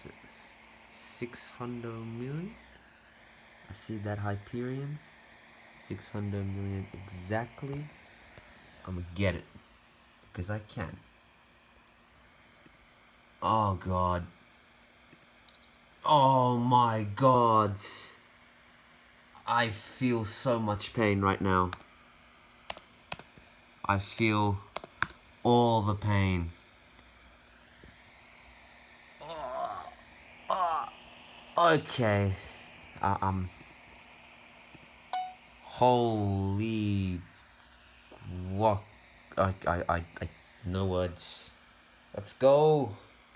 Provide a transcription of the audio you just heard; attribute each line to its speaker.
Speaker 1: is it? 600 million? I see that Hyperion. 600 million exactly. I'm gonna get it. Because I can. Oh god. Oh my god. I feel so much pain right now. I feel all the pain. Okay. Uh, um. Holy. What? I, I, I, I, no words. Let's go.